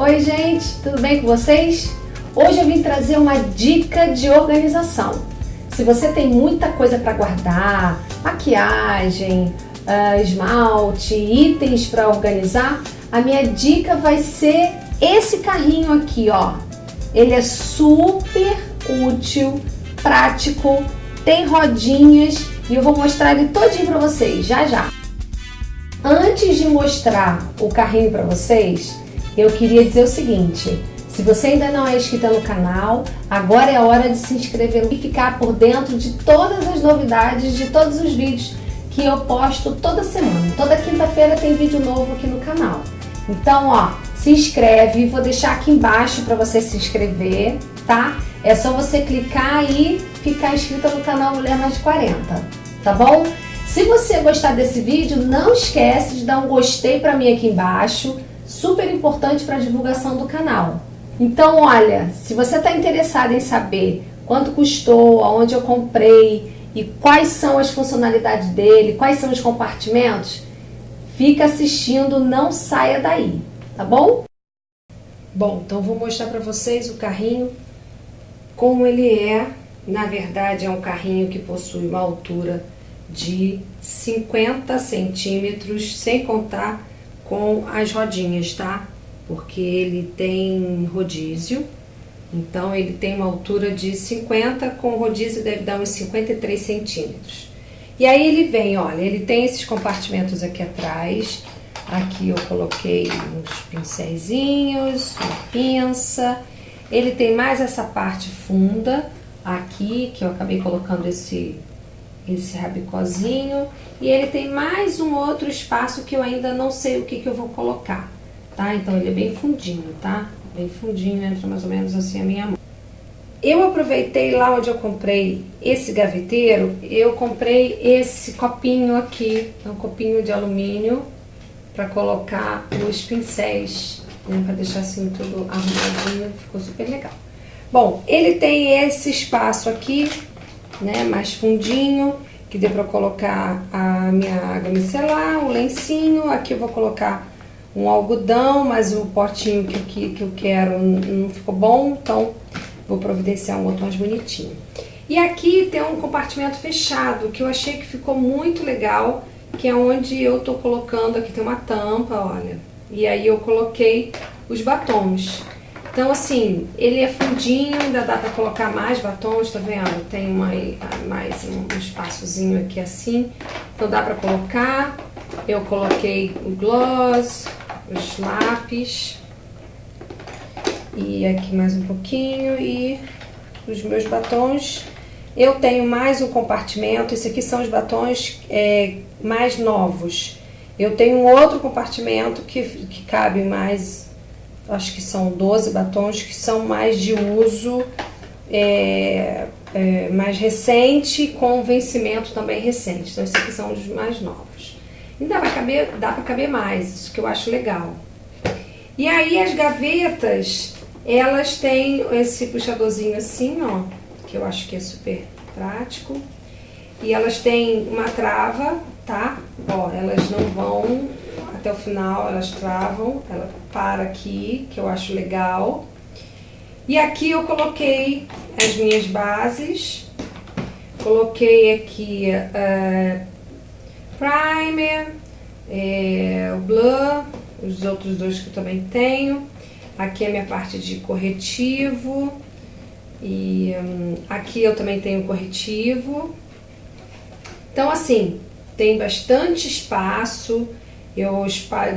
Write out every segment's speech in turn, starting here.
Oi gente, tudo bem com vocês? Hoje eu vim trazer uma dica de organização. Se você tem muita coisa para guardar, maquiagem, uh, esmalte, itens para organizar, a minha dica vai ser esse carrinho aqui, ó. Ele é super útil, prático, tem rodinhas e eu vou mostrar ele todinho para vocês, já já. Antes de mostrar o carrinho para vocês, eu queria dizer o seguinte, se você ainda não é inscrita no canal, agora é hora de se inscrever e ficar por dentro de todas as novidades, de todos os vídeos que eu posto toda semana. Toda quinta-feira tem vídeo novo aqui no canal. Então, ó, se inscreve, vou deixar aqui embaixo para você se inscrever, tá? É só você clicar e ficar inscrita no canal Mulher Mais 40, tá bom? Se você gostar desse vídeo, não esquece de dar um gostei para mim aqui embaixo, super importante para a divulgação do canal. Então, olha, se você está interessado em saber quanto custou, aonde eu comprei e quais são as funcionalidades dele, quais são os compartimentos, fica assistindo, não saia daí, tá bom? Bom, então vou mostrar para vocês o carrinho, como ele é. Na verdade, é um carrinho que possui uma altura de 50 centímetros, sem contar com as rodinhas, tá? Porque ele tem rodízio, então ele tem uma altura de 50, com rodízio deve dar uns 53 centímetros. E aí ele vem, olha, ele tem esses compartimentos aqui atrás, aqui eu coloquei uns pincéisinhos, uma pinça, ele tem mais essa parte funda aqui, que eu acabei colocando esse esse rabicozinho. E ele tem mais um outro espaço que eu ainda não sei o que, que eu vou colocar, tá? Então ele é bem fundinho, tá? Bem fundinho, entra mais ou menos assim a minha mão. Eu aproveitei lá onde eu comprei esse gaveteiro, eu comprei esse copinho aqui, é um copinho de alumínio para colocar os pincéis, né, para deixar assim tudo arrumadinho, ficou super legal. Bom, ele tem esse espaço aqui né, mais fundinho, que dê para colocar a minha água micelar, o lencinho, aqui eu vou colocar um algodão, mas o potinho que, que, que eu quero não ficou bom, então vou providenciar um outro mais bonitinho. E aqui tem um compartimento fechado, que eu achei que ficou muito legal, que é onde eu tô colocando, aqui tem uma tampa, olha, e aí eu coloquei os batons. Então, assim, ele é fundinho, ainda dá pra colocar mais batons, tá vendo? Tem uma, mais um espaçozinho aqui assim, então dá pra colocar. Eu coloquei o gloss, os lápis, e aqui mais um pouquinho, e os meus batons. Eu tenho mais um compartimento, esse aqui são os batons é, mais novos. Eu tenho um outro compartimento que, que cabe mais acho que são 12 batons que são mais de uso é, é, mais recente, com vencimento também recente. Então, esses aqui são os mais novos. E dá pra caber, dá pra caber mais, isso que eu acho legal. E aí as gavetas, elas têm esse puxadorzinho assim, ó, que eu acho que é super prático. E elas têm uma trava, tá? Ó, elas não vão até o final, elas travam, ela para aqui, que eu acho legal. E aqui eu coloquei as minhas bases, coloquei aqui uh, primer, é, o blur, os outros dois que eu também tenho. Aqui é a minha parte de corretivo, e um, aqui eu também tenho corretivo. Então assim, tem bastante espaço, eu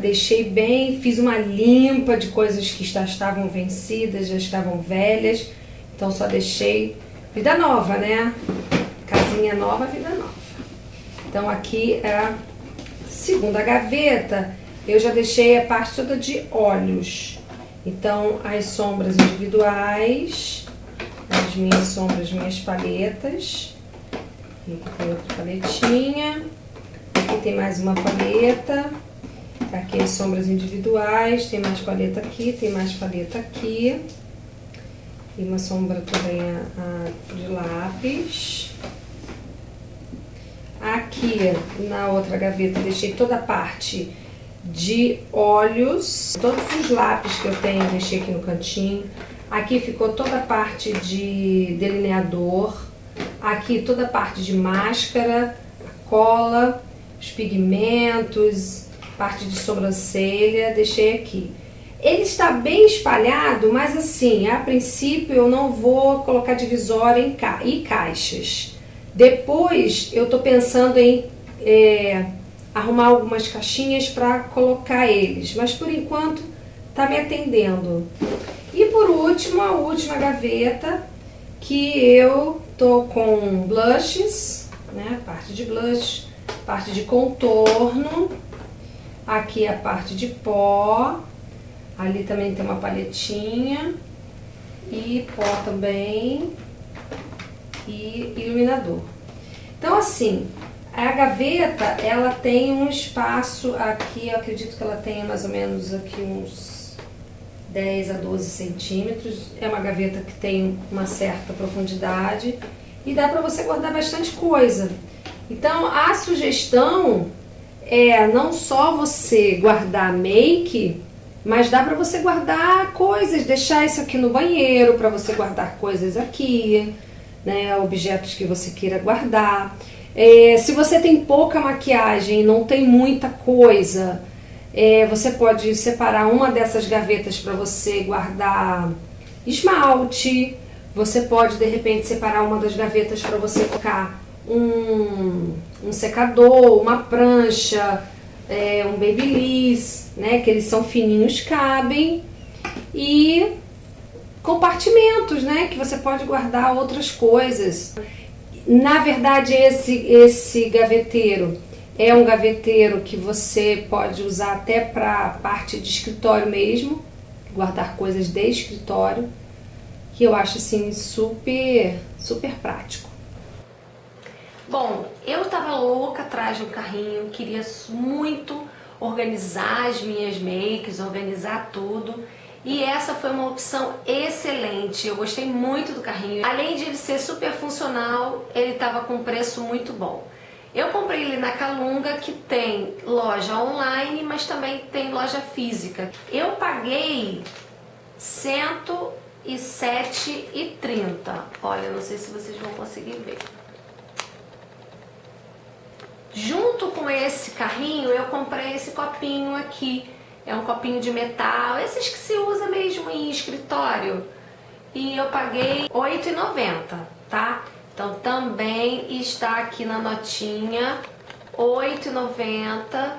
deixei bem, fiz uma limpa de coisas que já estavam vencidas, já estavam velhas. Então só deixei vida nova, né? Casinha nova, vida nova. Então aqui é a segunda gaveta. Eu já deixei a parte toda de olhos. Então as sombras individuais, as minhas sombras, minhas paletas. Aqui tem outra paletinha. Aqui tem mais uma paleta. Aqui as sombras individuais, tem mais paleta aqui, tem mais paleta aqui. E uma sombra também a, a, de lápis. Aqui, na outra gaveta, deixei toda a parte de olhos. Todos os lápis que eu tenho, deixei aqui no cantinho. Aqui ficou toda a parte de delineador. Aqui toda a parte de máscara, cola, os pigmentos, parte de sobrancelha, deixei aqui. Ele está bem espalhado, mas assim, a princípio eu não vou colocar divisória em ca e caixas. Depois eu estou pensando em é, arrumar algumas caixinhas para colocar eles, mas por enquanto está me atendendo. E por último, a última gaveta, que eu tô com blushes, né, parte de blush, parte de contorno, aqui a parte de pó, ali também tem uma palhetinha, e pó também, e iluminador. Então assim, a gaveta, ela tem um espaço aqui, eu acredito que ela tenha mais ou menos aqui uns 10 a 12 centímetros. É uma gaveta que tem uma certa profundidade e dá para você guardar bastante coisa. Então, a sugestão é não só você guardar make, mas dá para você guardar coisas, deixar isso aqui no banheiro, para você guardar coisas aqui, né, objetos que você queira guardar. É, se você tem pouca maquiagem, não tem muita coisa, é, você pode separar uma dessas gavetas para você guardar esmalte. Você pode, de repente, separar uma das gavetas para você colocar um, um, secador, uma prancha, é, um babyliss, né? Que eles são fininhos, cabem. E compartimentos, né? Que você pode guardar outras coisas. Na verdade, esse, esse gaveteiro é um gaveteiro que você pode usar até para parte de escritório mesmo, guardar coisas de escritório, que eu acho assim super, super prático. Bom, eu tava louca atrás um carrinho, queria muito organizar as minhas makes, organizar tudo. E essa foi uma opção excelente, eu gostei muito do carrinho. Além de ele ser super funcional, ele estava com preço muito bom. Eu comprei ele na Calunga, que tem loja online, mas também tem loja física. Eu paguei R$ 107,30. Olha, não sei se vocês vão conseguir ver. Junto com esse carrinho, eu comprei esse copinho aqui é um copinho de metal, esses que se usa mesmo em escritório. E eu paguei R$ 8,90, tá? Então também está aqui na notinha, R$ 8,90.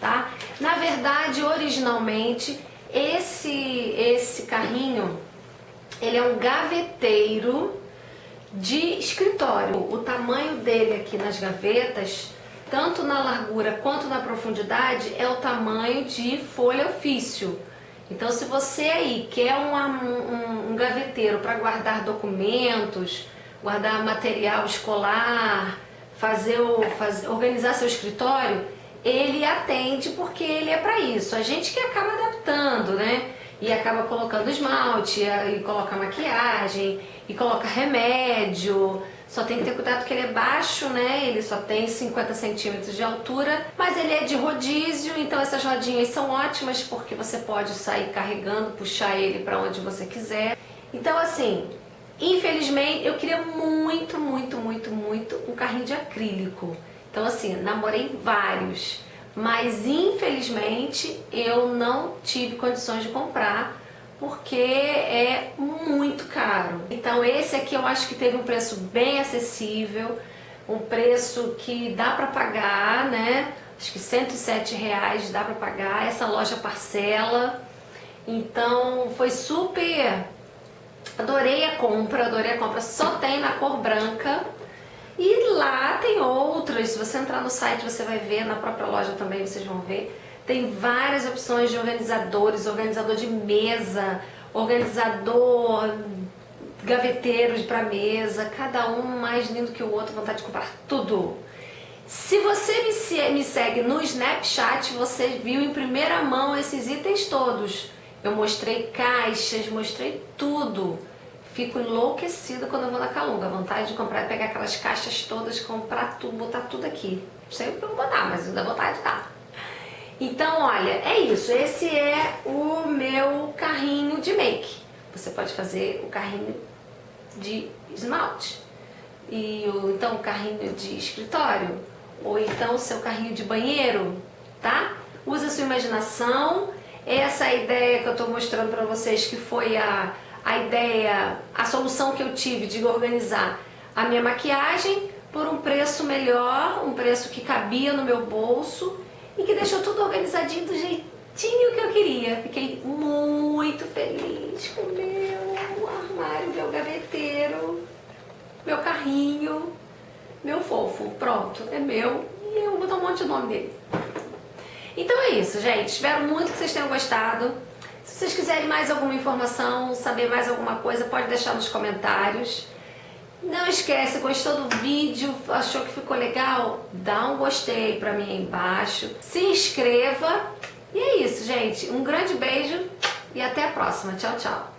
Tá? Na verdade, originalmente, esse, esse carrinho, ele é um gaveteiro de escritório. O tamanho dele aqui nas gavetas tanto na largura quanto na profundidade, é o tamanho de folha ofício. Então, se você aí quer uma, um, um gaveteiro para guardar documentos, guardar material escolar, fazer o, fazer, organizar seu escritório, ele atende porque ele é para isso. A gente que acaba adaptando, né? E acaba colocando esmalte, e coloca maquiagem, e coloca remédio, só tem que ter cuidado que ele é baixo, né? Ele só tem 50 centímetros de altura, mas ele é de rodízio, então essas rodinhas são ótimas porque você pode sair carregando, puxar ele para onde você quiser. Então assim, infelizmente eu queria muito, muito, muito, muito um carrinho de acrílico. Então assim, namorei vários, mas infelizmente eu não tive condições de comprar porque é muito caro. Então esse aqui eu acho que teve um preço bem acessível, um preço que dá para pagar, né? Acho que 107 reais dá para pagar, essa loja parcela. Então foi super... Adorei a compra, adorei a compra. Só tem na cor branca. E lá tem outras, se você entrar no site você vai ver, na própria loja também vocês vão ver. Tem várias opções de organizadores, organizador de mesa, organizador, gaveteiros para mesa, cada um mais lindo que o outro, vontade de comprar tudo. Se você me segue no Snapchat, você viu em primeira mão esses itens todos. Eu mostrei caixas, mostrei tudo. Fico enlouquecida quando eu vou na Calunga. Vontade de comprar, pegar aquelas caixas todas, comprar tudo, botar tudo aqui. Não sei o que eu vou botar, mas ainda vontade tá. Então, olha, é isso. Esse é o meu carrinho de make. Você pode fazer o carrinho de esmalte. E o, então o carrinho de escritório. Ou então o seu carrinho de banheiro, tá? Usa a sua imaginação. Essa é ideia que eu estou mostrando para vocês, que foi a a ideia, a solução que eu tive de organizar a minha maquiagem por um preço melhor, um preço que cabia no meu bolso e que deixou tudo organizadinho do jeitinho que eu queria. Fiquei muito feliz com o meu armário, meu gaveteiro, meu carrinho, meu fofo. Pronto, é meu e eu vou botar um monte de nome dele. Então é isso, gente. Espero muito que vocês tenham gostado. Se vocês quiserem mais alguma informação, saber mais alguma coisa, pode deixar nos comentários. Não esquece, gostou do vídeo, achou que ficou legal? Dá um gostei pra mim aí embaixo. Se inscreva. E é isso, gente. Um grande beijo e até a próxima. Tchau, tchau.